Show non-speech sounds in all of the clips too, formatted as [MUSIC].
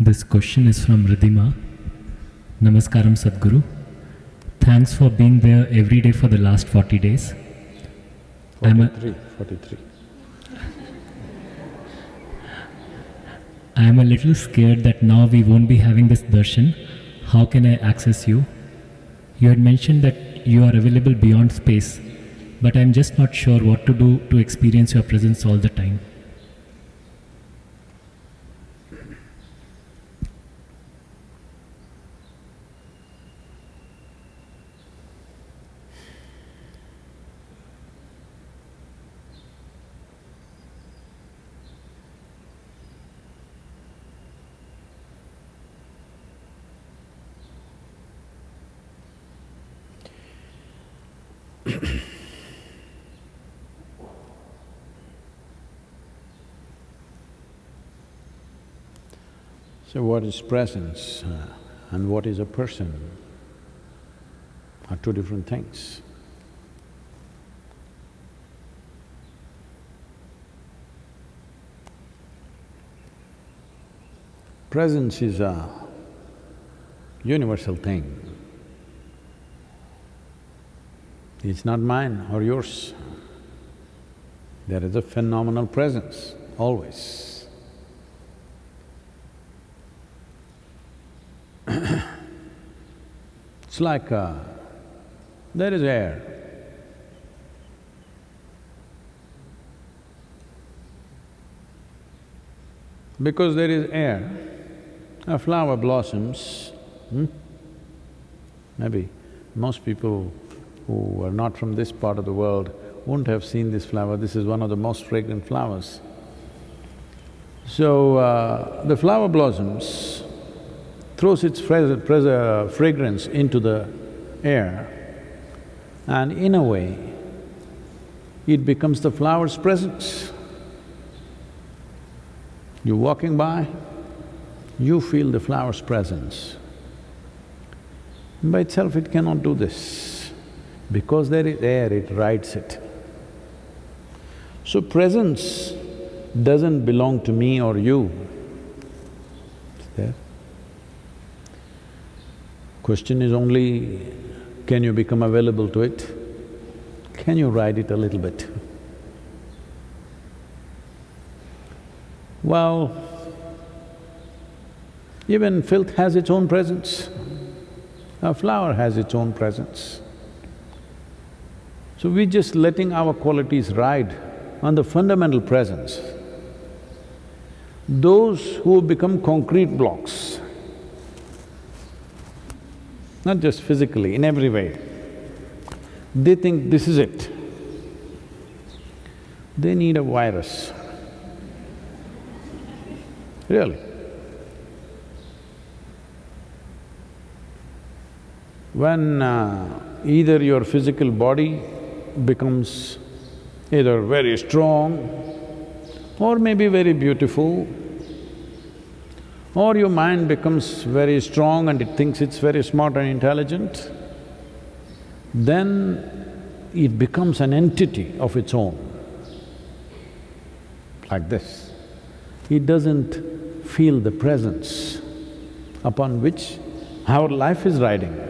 This question is from Ridhima. Namaskaram Sadhguru. Thanks for being there every day for the last 40 days. I'm a- 43, 43. I am a little scared that now we won't be having this darshan. How can I access you? You had mentioned that you are available beyond space, but I'm just not sure what to do to experience your presence all the time. [CLEARS THROAT] So what is presence uh, and what is a person are two different things. Presence is a universal thing. It's not mine or yours. There is a phenomenal presence, always. [COUGHS] It's like uh, there is air. Because there is air, a flower blossoms, hmm? Maybe most people who are not from this part of the world wouldn't have seen this flower, this is one of the most fragrant flowers. So, uh, the flower blossoms, throws its fra- fra- fragrance into the air and in a way, it becomes the flower's presence. You're walking by, you feel the flower's presence. By itself it cannot do this. Because there is air, it rides it. So presence doesn't belong to me or you. It's there. Question is only, can you become available to it? Can you ride it a little bit? Well, even filth has its own presence. A flower has its own presence. So we're just letting our qualities ride on the fundamental presence. Those who become concrete blocks, not just physically, in every way, they think this is it. They need a virus. Really. When uh, either your physical body becomes either very strong or maybe very beautiful, or your mind becomes very strong and it thinks it's very smart and intelligent, then it becomes an entity of its own, like this. It doesn't feel the presence upon which our life is riding.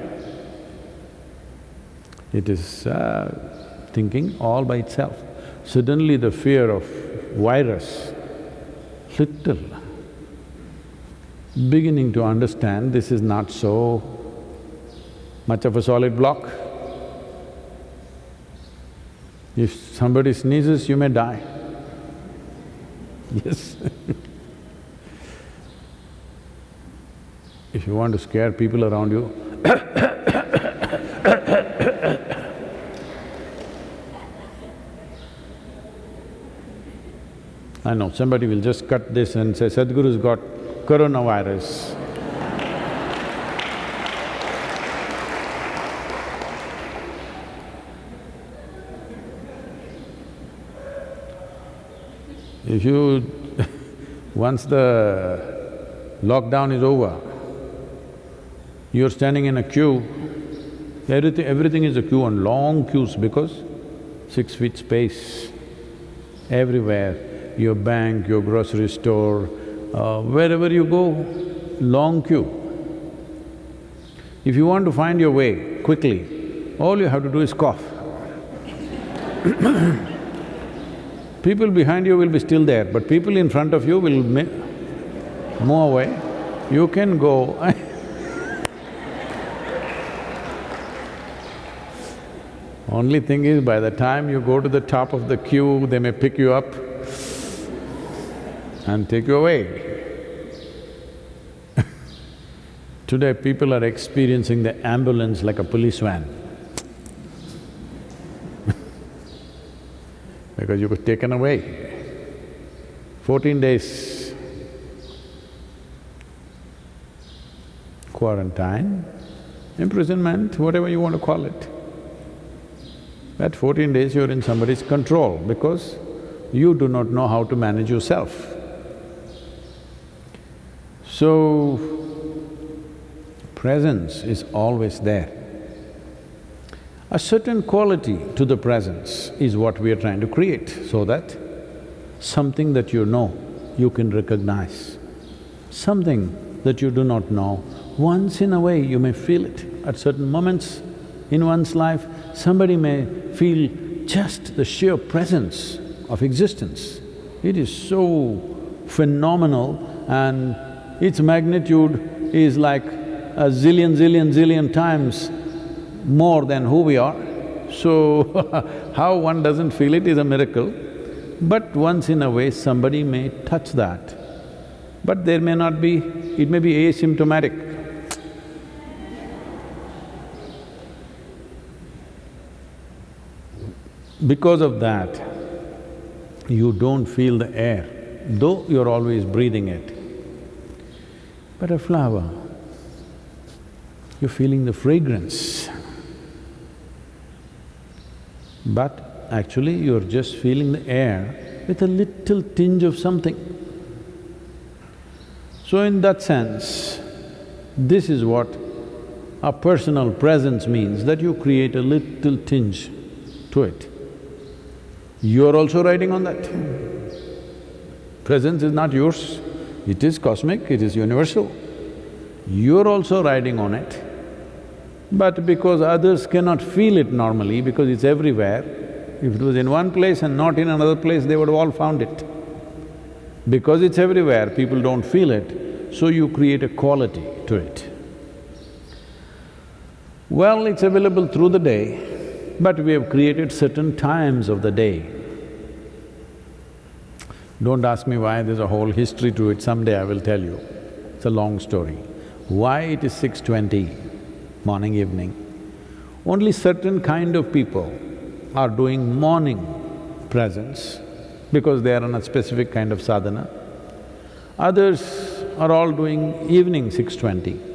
It is uh, thinking all by itself. Suddenly the fear of virus, little, beginning to understand this is not so much of a solid block. If somebody sneezes, you may die. Yes [LAUGHS] If you want to scare people around you, [COUGHS] I know, somebody will just cut this and say, Sadhguru's got coronavirus. If you… [LAUGHS] once the lockdown is over, you're standing in a queue, everything… everything is a queue and long queues because six feet space everywhere, your bank, your grocery store, uh, wherever you go, long queue. If you want to find your way quickly, all you have to do is cough. [COUGHS] people behind you will be still there, but people in front of you will move away. You can go [LAUGHS] Only thing is, by the time you go to the top of the queue, they may pick you up and take you away. [LAUGHS] Today, people are experiencing the ambulance like a police van [LAUGHS] because you were taken away. Fourteen days quarantine, imprisonment, whatever you want to call it. That fourteen days you're in somebody's control because you do not know how to manage yourself. So, presence is always there. A certain quality to the presence is what we are trying to create, so that something that you know, you can recognize. Something that you do not know, once in a way you may feel it. At certain moments in one's life, somebody may feel just the sheer presence of existence. It is so phenomenal and its magnitude is like a zillion, zillion, zillion times more than who we are. So, [LAUGHS] how one doesn't feel it is a miracle. But once in a way, somebody may touch that. But there may not be… it may be asymptomatic. Because of that, you don't feel the air, though you're always breathing it. But a flower, you're feeling the fragrance. But actually you're just feeling the air with a little tinge of something. So in that sense, this is what a personal presence means, that you create a little tinge to it. You're also riding on that. Presence is not yours, it is cosmic, it is universal. You're also riding on it. But because others cannot feel it normally, because it's everywhere, if it was in one place and not in another place, they would have all found it. Because it's everywhere, people don't feel it, so you create a quality to it. Well, it's available through the day, but we have created certain times of the day don't ask me why, there's a whole history to it, someday I will tell you. It's a long story. Why it is 6.20, morning, evening? Only certain kind of people are doing morning presence because they are on a specific kind of sadhana. Others are all doing evening 6.20.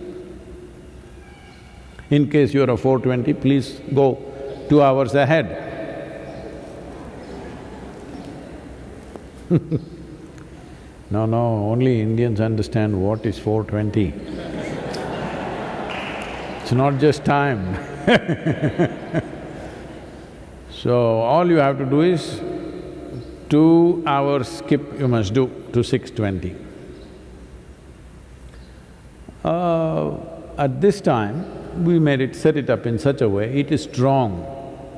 In case you're a 4.20, please go two hours ahead. [LAUGHS] no, no, only Indians understand what is 420. it's not just time [LAUGHS] So, all you have to do is, two hours skip you must do to 620. Uh, at this time, we made it… set it up in such a way, it is strong.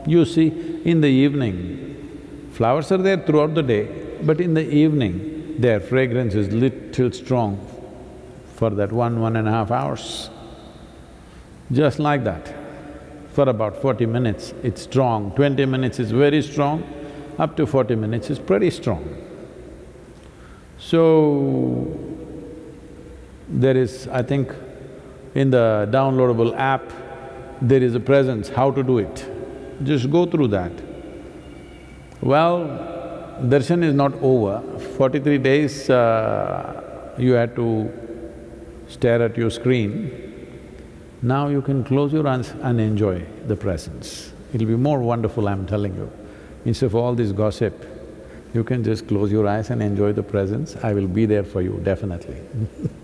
You see, in the evening, flowers are there throughout the day, but in the evening, their fragrance is little strong for that one, one and a half hours. Just like that. For about forty minutes, it's strong, twenty minutes is very strong, up to forty minutes is pretty strong. So, there is, I think, in the downloadable app, there is a presence, how to do it. Just go through that. Well, darshan is not over. Forty-three days uh, you had to stare at your screen. Now you can close your eyes and enjoy the presence. It'll be more wonderful, I'm telling you. Instead of all this gossip, you can just close your eyes and enjoy the presence. I will be there for you, definitely [LAUGHS]